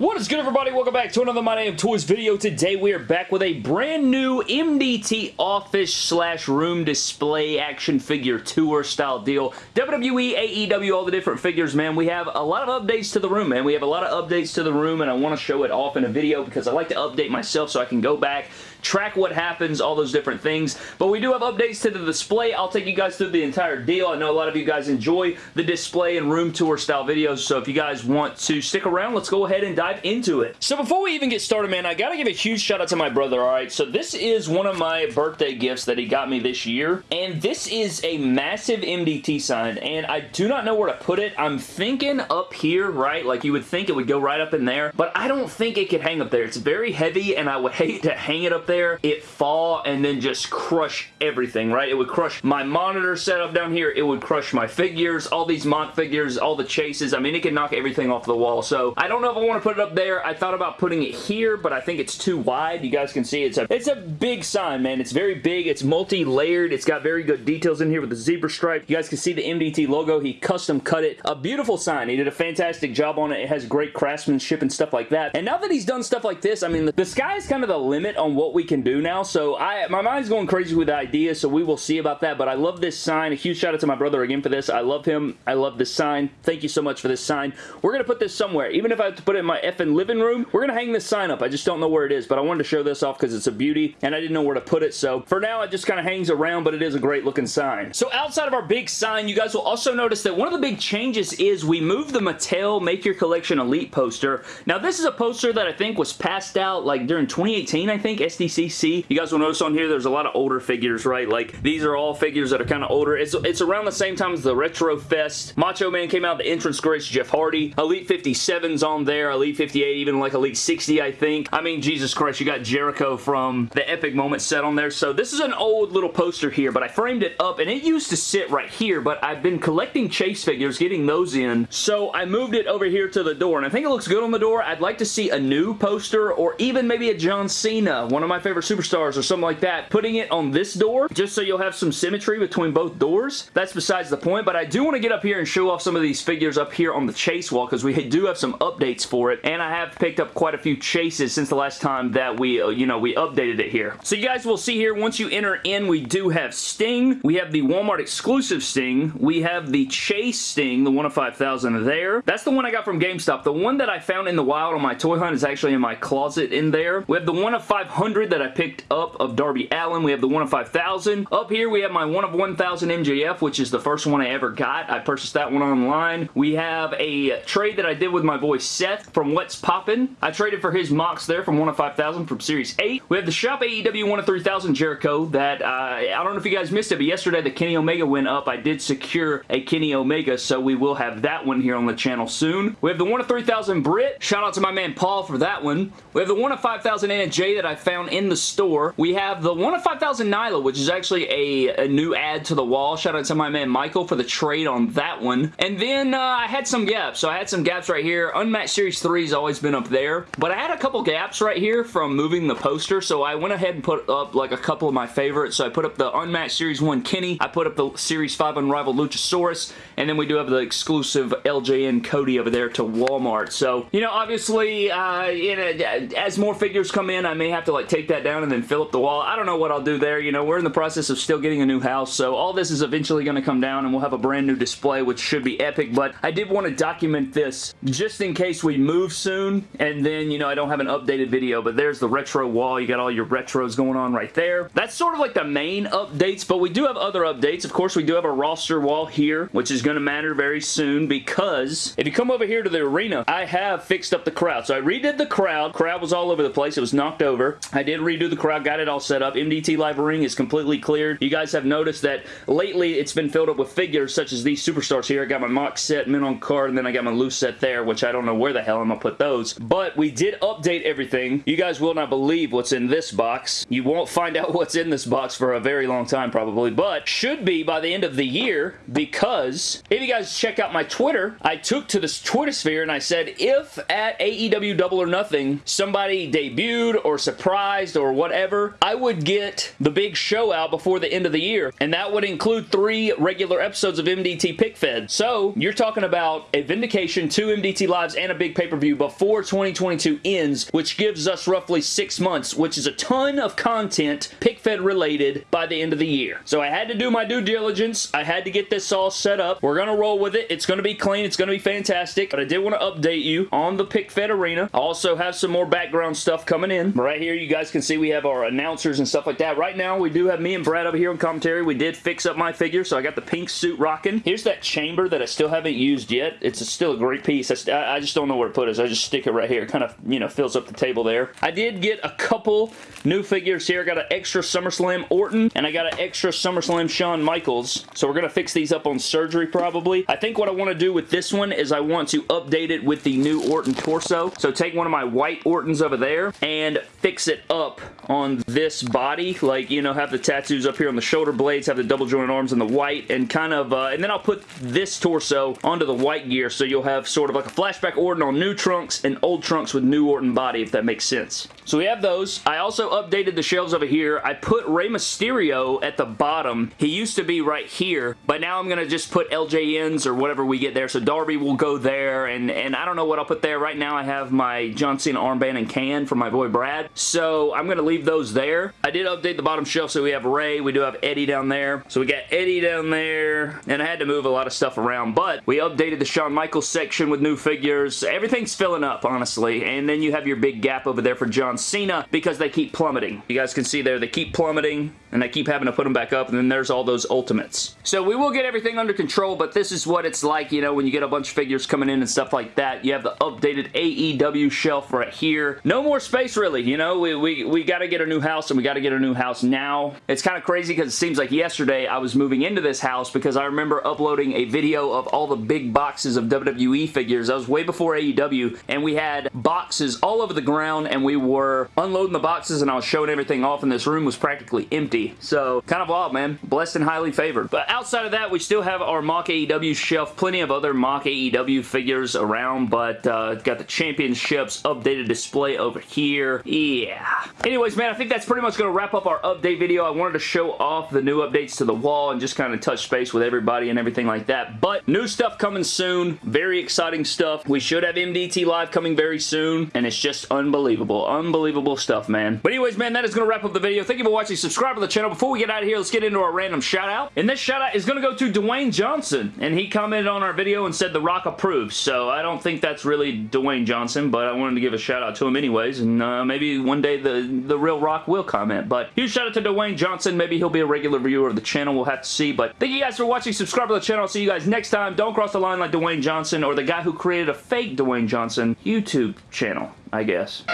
What is good everybody? Welcome back to another My Name Toys video. Today we are back with a brand new MDT office slash room display action figure tour style deal. WWE, AEW, all the different figures, man. We have a lot of updates to the room, man. We have a lot of updates to the room and I want to show it off in a video because I like to update myself so I can go back track what happens, all those different things. But we do have updates to the display. I'll take you guys through the entire deal. I know a lot of you guys enjoy the display and room tour style videos, so if you guys want to stick around, let's go ahead and dive into it. So before we even get started, man, I gotta give a huge shout out to my brother, alright? So this is one of my birthday gifts that he got me this year, and this is a massive MDT sign, and I do not know where to put it. I'm thinking up here, right? Like you would think it would go right up in there, but I don't think it could hang up there. It's very heavy, and I would hate to hang it up there, it fall and then just crush everything, right? It would crush my monitor setup down here. It would crush my figures, all these mock figures, all the chases. I mean, it could knock everything off the wall. So I don't know if I want to put it up there. I thought about putting it here, but I think it's too wide. You guys can see it's a, it's a big sign, man. It's very big. It's multi-layered. It's got very good details in here with the zebra stripe. You guys can see the MDT logo. He custom cut it. A beautiful sign. He did a fantastic job on it. It has great craftsmanship and stuff like that. And now that he's done stuff like this, I mean, the, the sky is kind of the limit on what we can do now, so I my mind's going crazy with ideas, so we will see about that, but I love this sign. A huge shout out to my brother again for this. I love him. I love this sign. Thank you so much for this sign. We're going to put this somewhere. Even if I have to put it in my effing living room, we're going to hang this sign up. I just don't know where it is, but I wanted to show this off because it's a beauty, and I didn't know where to put it, so for now, it just kind of hangs around, but it is a great looking sign. So outside of our big sign, you guys will also notice that one of the big changes is we moved the Mattel Make Your Collection Elite poster. Now, this is a poster that I think was passed out like during 2018, I think, SDCC. You guys guys will notice on here, there's a lot of older figures, right? Like, these are all figures that are kind of older. It's, it's around the same time as the Retro Fest. Macho Man came out, the entrance grace Jeff Hardy. Elite 57's on there, Elite 58, even like Elite 60, I think. I mean, Jesus Christ, you got Jericho from the Epic Moment set on there. So this is an old little poster here, but I framed it up, and it used to sit right here, but I've been collecting Chase figures, getting those in. So I moved it over here to the door, and I think it looks good on the door. I'd like to see a new poster, or even maybe a John Cena, one of my favorite superstars, or something like that, putting it on this door just so you'll have some symmetry between both doors. That's besides the point, but I do want to get up here and show off some of these figures up here on the chase wall because we do have some updates for it, and I have picked up quite a few chases since the last time that we, uh, you know, we updated it here. So you guys will see here, once you enter in, we do have Sting. We have the Walmart exclusive Sting. We have the Chase Sting, the one of 5,000 there. That's the one I got from GameStop. The one that I found in the wild on my toy hunt is actually in my closet in there. We have the one of 500 that I picked up of Darby Allin. We have the 1 of 5,000. Up here, we have my 1 of 1,000 MJF, which is the first one I ever got. I purchased that one online. We have a trade that I did with my boy Seth from What's Poppin'. I traded for his Mox there from 1 of 5,000 from Series 8. We have the Shop AEW 1 of 3,000 Jericho that, uh, I don't know if you guys missed it, but yesterday the Kenny Omega went up. I did secure a Kenny Omega, so we will have that one here on the channel soon. We have the 1 of 3,000 Britt. Shout out to my man Paul for that one. We have the 1 of 5,000 Anna Jay that I found in the store. We have the 1 of 5,000 Nyla, which is actually a, a, new add to the wall. Shout out to my man Michael for the trade on that one. And then uh, I had some gaps. So I had some gaps right here. Unmatched Series 3 has always been up there. But I had a couple gaps right here from moving the poster. So I went ahead and put up like a couple of my favorites. So I put up the Unmatched Series 1 Kenny. I put up the Series 5 Unrivaled Luchasaurus. And then we do have the exclusive LJN Cody over there to Walmart. So, you know, obviously, uh, know, as more figures come in, I may have to like take that down and then fill up the wall. I don't know what I'll do there. You know, we're in the process of still getting a new house, so all this is eventually going to come down and we'll have a brand new display, which should be epic, but I did want to document this just in case we move soon, and then, you know, I don't have an updated video, but there's the retro wall. You got all your retros going on right there. That's sort of like the main updates, but we do have other updates. Of course, we do have a roster wall here, which is going to matter very soon because if you come over here to the arena, I have fixed up the crowd. So I redid the crowd. Crowd was all over the place. It was knocked over. I did redo the crowd, got it all set up. MDT Live Ring is completely cleared. You guys have noticed that lately it's been filled up with figures such as these superstars here. I got my mock set, Men on card, and then I got my loose set there, which I don't know where the hell I'm to put those. But we did update everything. You guys will not believe what's in this box. You won't find out what's in this box for a very long time probably, but should be by the end of the year because if you guys check out my Twitter, I took to this Twitter sphere and I said if at AEW Double or Nothing somebody debuted or surprised or whatever, I would get the big show out before the end of the year, and that would include three regular episodes of MDT Pick Fed. So, you're talking about a Vindication, two MDT Lives, and a big pay-per-view Before 2022 ends, which gives us roughly six months, which is a ton of content PickFed related by the end of the year. So I had to do my due diligence. I had to get this all set up. We're going to roll with it. It's going to be clean. It's going to be fantastic. But I did want to update you on the PickFed Arena. I also have some more background stuff coming in. Right here, you guys can see we have our announcers and stuff like that. Right now, we do have me and Brad over here on commentary. We did fix up my figure, so I got the pink suit rocking. Here's that chamber that I still haven't used yet. It's a, still a great piece. I, I, just don't know where to put it, I just stick it right here. Kind of, you know, fills up the table there. I did get a couple new figures here. I got an extra SummerSlam Orton, and I got an extra SummerSlam Shawn Michaels. So we're going to fix these up on surgery probably. I think what I want to do with this one is I want to update it with the new Orton torso. So take one of my white Ortons over there and fix it up on this body. Like, you know, have the tattoos up here on the shoulder blades, have the double jointed arms in the white, and kind of, uh, and then I'll put this torso onto the white gear so you'll have sort of like a flashback Orton on new trunks and old trunks with new Orton body, if that makes sense. So we have those. I also updated the shelves over here. I put Rey Mysterio at the bottom. He used to be right here, but now I'm going to just put LJNs or whatever we get there. So Darby will go there, and, and I don't know what I'll put there. Right now I have my John Cena armband and can from my boy Brad. So I'm going to leave those there. I did update the bottom shelf, so we have Rey. We do have Eddie down there. So we got Eddie down there, and I had to move a lot of stuff around, but we updated the Shawn Michaels section with new figures. Filling up, honestly, and then you have your big gap over there for John Cena because they keep plummeting. You guys can see there, they keep plummeting and I keep having to put them back up and then there's all those ultimates. So we will get everything under control but this is what it's like you know when you get a bunch of figures coming in and stuff like that. You have the updated AEW shelf right here. No more space really you know we, we, we got to get a new house and we got to get a new house now. It's kind of crazy because it seems like yesterday I was moving into this house because I remember uploading a video of all the big boxes of WWE figures. That was way before AEW and we had boxes all over the ground and we were unloading the boxes and I was showing everything off and this room was practically empty so kind of wild, man. Blessed and highly favored. But outside of that, we still have our mock AEW shelf. Plenty of other mock AEW figures around, but uh, got the championships updated display over here. Yeah. Anyways, man, I think that's pretty much going to wrap up our update video. I wanted to show off the new updates to the wall and just kind of touch space with everybody and everything like that. But new stuff coming soon. Very exciting stuff. We should have Live coming very soon, and it's just unbelievable. Unbelievable stuff, man. But anyways, man, that is going to wrap up the video. Thank you for watching. Subscribe to the channel. Before we get out of here, let's get into our random shout out. And this shout out is going to go to Dwayne Johnson. And he commented on our video and said The Rock approves. So I don't think that's really Dwayne Johnson, but I wanted to give a shout out to him anyways. And uh, maybe one day the, the real Rock will comment. But huge shout out to Dwayne Johnson. Maybe he'll be a regular viewer of the channel. We'll have to see. But thank you guys for watching. Subscribe to the channel. I'll see you guys next time. Don't cross the line like Dwayne Johnson or the guy who created a fake Dwayne Johnson YouTube channel, I guess.